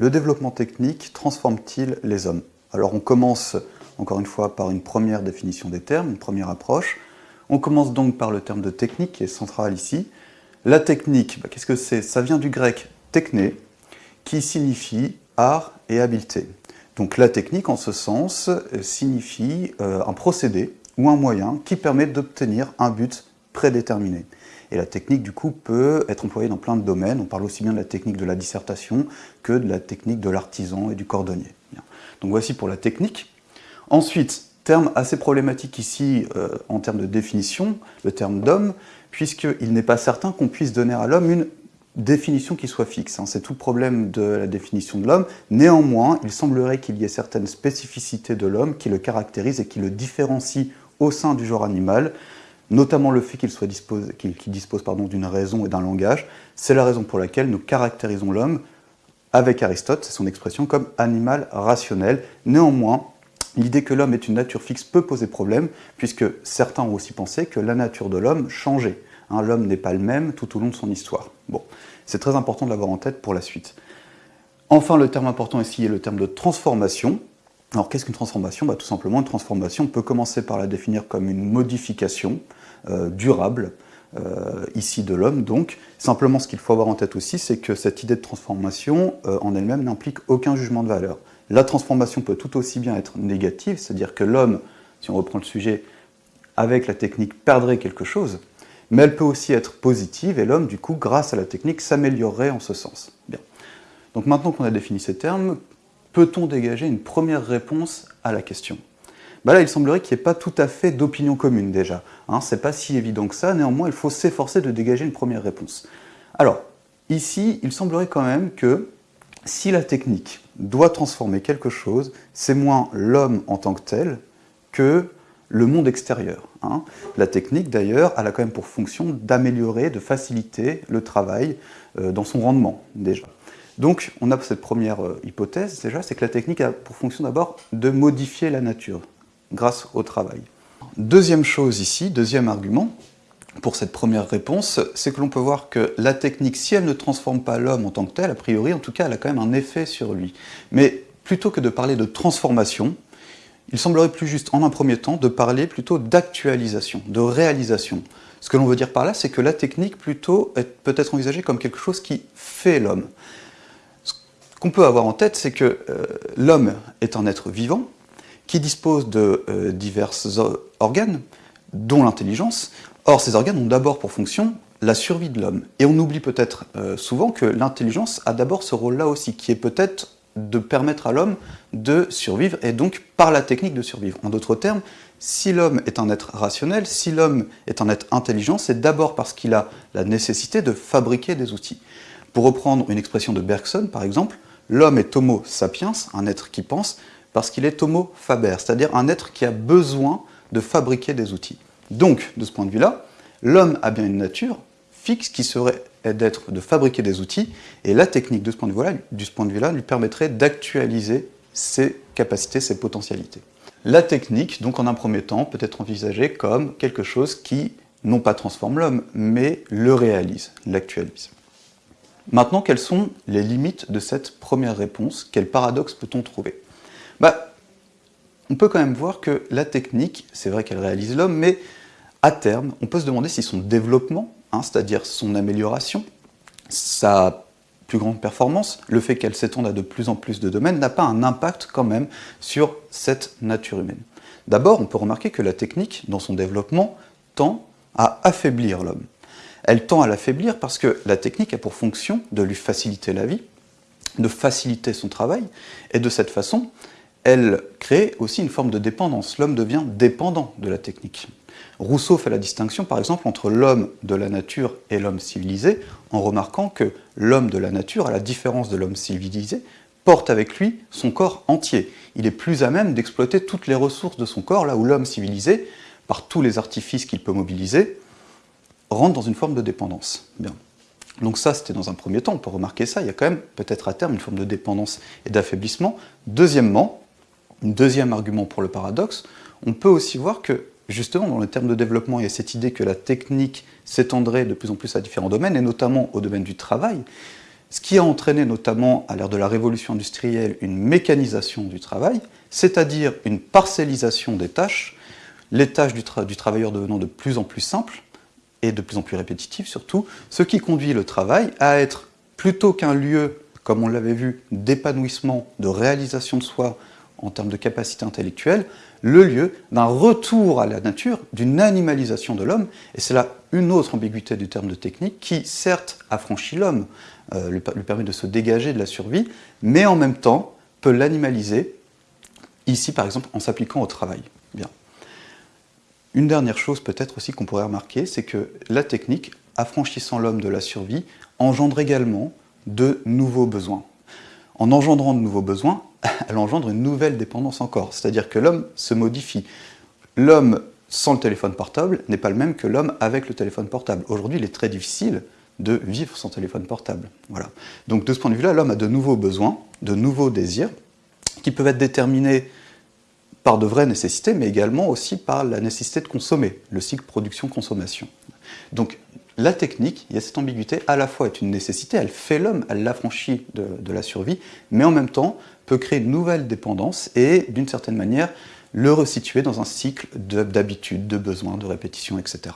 le développement technique transforme-t-il les hommes? Alors on commence, encore une fois, par une première définition des termes, une première approche. On commence donc par le terme de technique qui est central ici. La technique, bah, qu'est-ce que c'est? Ça vient du grec techné, qui signifie art et habileté. Donc la technique, en ce sens, euh, signifie euh, un procédé ou un moyen qui permet d'obtenir un but prédéterminé. Et la technique, du coup, peut être employée dans plein de domaines. On parle aussi bien de la technique de la dissertation que de la technique de l'artisan et du cordonnier. Donc voici pour la technique. Ensuite, terme assez problématique ici euh, en termes de définition, le terme d'homme, puisqu'il n'est pas certain qu'on puisse donner à l'homme une définition qui soit fixe. Hein. C'est tout le problème de la définition de l'homme. Néanmoins, il semblerait qu'il y ait certaines spécificités de l'homme qui le caractérisent et qui le différencient au sein du genre animal, notamment le fait qu'il dispose, dispose d'une raison et d'un langage. C'est la raison pour laquelle nous caractérisons l'homme, avec Aristote, c'est son expression, comme animal rationnel. Néanmoins, l'idée que l'homme est une nature fixe peut poser problème, puisque certains ont aussi pensé que la nature de l'homme changeait. Hein, l'homme n'est pas le même tout au long de son histoire. Bon, c'est très important de l'avoir en tête pour la suite. Enfin, le terme important ici est le terme de transformation. Alors, qu'est-ce qu'une transformation? Bah, Tout simplement, une transformation, on peut commencer par la définir comme une modification durable, euh, ici de l'homme. Donc, simplement, ce qu'il faut avoir en tête aussi, c'est que cette idée de transformation, euh, en elle-même, n'implique aucun jugement de valeur. La transformation peut tout aussi bien être négative, c'est-à-dire que l'homme, si on reprend le sujet, avec la technique, perdrait quelque chose, mais elle peut aussi être positive, et l'homme, du coup, grâce à la technique, s'améliorerait en ce sens. Bien. Donc maintenant qu'on a défini ces termes, peut-on dégager une première réponse à la question? Bah Là, il semblerait qu'il n'y ait pas tout à fait d'opinion commune déjà. Hein, C'est pas si évident que ça, néanmoins, il faut s'efforcer de dégager une première réponse. Alors, ici, il semblerait quand même que si la technique doit transformer quelque chose, c'est moins l'homme en tant que tel que le monde extérieur. Hein. La technique, d'ailleurs, elle a quand même pour fonction d'améliorer, de faciliter le travail euh, dans son rendement, déjà. Donc, on a cette première euh, hypothèse, déjà, c'est que la technique a pour fonction d'abord de modifier la nature, grâce au travail. Deuxième chose ici, deuxième argument, pour cette première réponse, c'est que l'on peut voir que la technique, si elle ne transforme pas l'homme en tant que tel, a priori, en tout cas, elle a quand même un effet sur lui. Mais plutôt que de parler de transformation, il semblerait plus juste, en un premier temps, de parler plutôt d'actualisation, de réalisation. Ce que l'on veut dire par là, c'est que la technique, plutôt, peut être envisagée comme quelque chose qui fait l'homme. Ce qu'on peut avoir en tête, c'est que euh, l'homme est un être vivant, qui dispose de euh, divers organes, dont l'intelligence. Or, ces organes ont d'abord pour fonction la survie de l'homme. Et on oublie peut-être euh, souvent que l'intelligence a d'abord ce rôle-là aussi, qui est peut-être de permettre à l'homme de survivre et donc par la technique de survivre. En d'autres termes, si l'homme est un être rationnel, si l'homme est un être intelligent, c'est d'abord parce qu'il a la nécessité de fabriquer des outils. Pour reprendre une expression de Bergson, par exemple, l'homme est homo sapiens, un être qui pense, parce qu'il est homo faber, c'est-à-dire un être qui a besoin de fabriquer des outils. Donc, de ce point de vue-là, l'homme a bien une nature fixe qui serait d'être de fabriquer des outils, et la technique de ce point de vue-là vue lui permettrait d'actualiser ses capacités, ses potentialités. La technique, donc en un premier temps, peut être envisagée comme quelque chose qui, non pas transforme l'homme, mais le réalise, l'actualise. Maintenant, quelles sont les limites de cette première réponse? Quel paradoxe peut-on trouver? Bah, On peut quand même voir que la technique, c'est vrai qu'elle réalise l'homme, mais à terme, on peut se demander si son développement Hein, c'est-à-dire son amélioration, sa plus grande performance, le fait qu'elle s'étende à de plus en plus de domaines, n'a pas un impact quand même sur cette nature humaine. D'abord, on peut remarquer que la technique, dans son développement, tend à affaiblir l'homme. Elle tend à l'affaiblir parce que la technique a pour fonction de lui faciliter la vie, de faciliter son travail, et de cette façon, elle crée aussi une forme de dépendance. L'homme devient dépendant de la technique. Rousseau fait la distinction, par exemple, entre l'homme de la nature et l'homme civilisé, en remarquant que l'homme de la nature, à la différence de l'homme civilisé, porte avec lui son corps entier. Il est plus à même d'exploiter toutes les ressources de son corps, là où l'homme civilisé, par tous les artifices qu'il peut mobiliser, rentre dans une forme de dépendance. Donc ça, c'était dans un premier temps, on peut remarquer ça, il y a quand même peut-être à terme une forme de dépendance et d'affaiblissement. Deuxièmement, deuxième argument pour le paradoxe, on peut aussi voir que justement, dans le terme de développement, il y a cette idée que la technique s'étendrait de plus en plus à différents domaines, et notamment au domaine du travail. ce qui a entraîné notamment à l'ère de la révolution industrielle une mécanisation du travail, c'est-à-dire une parcellisation des tâches, les tâches du, travailleur devenant de plus en plus simples et de plus en plus répétitives surtout, ce qui conduit le travail à être plutôt qu'un lieu, comme on l'avait vu, d'épanouissement, de réalisation de soi en termes de capacité intellectuelle, le lieu d'un retour à la nature, d'une animalisation de l'homme, et c'est là une autre ambiguïté du terme de technique qui, certes, affranchit l'homme, euh, lui permet de se dégager de la survie, mais en même temps peut l'animaliser, ici par exemple en s'appliquant au travail. Bien. Une dernière chose peut-être aussi qu'on pourrait remarquer, c'est que la technique, affranchissant l'homme de la survie, engendre également de nouveaux besoins. En engendrant de nouveaux besoins, elle engendre une nouvelle dépendance encore. C'est-à-dire que l'homme se modifie. L'homme sans le téléphone portable n'est pas le même que l'homme avec le téléphone portable. Aujourd'hui, il est très difficile de vivre sans téléphone portable. Voilà. Donc de ce point de vue-là, l'homme a de nouveaux besoins, de nouveaux désirs, qui peuvent être déterminés par de vraies nécessités, mais également aussi par la nécessité de consommer, le cycle production-consommation. La technique, il y a cette ambiguïté, à la fois est une nécessité, elle fait l'homme, elle l'affranchit de, de, la survie, mais en même temps peut créer une nouvelle dépendance et, d'une certaine manière, le resituer dans un cycle d'habitude, de besoins, de répétition, etc.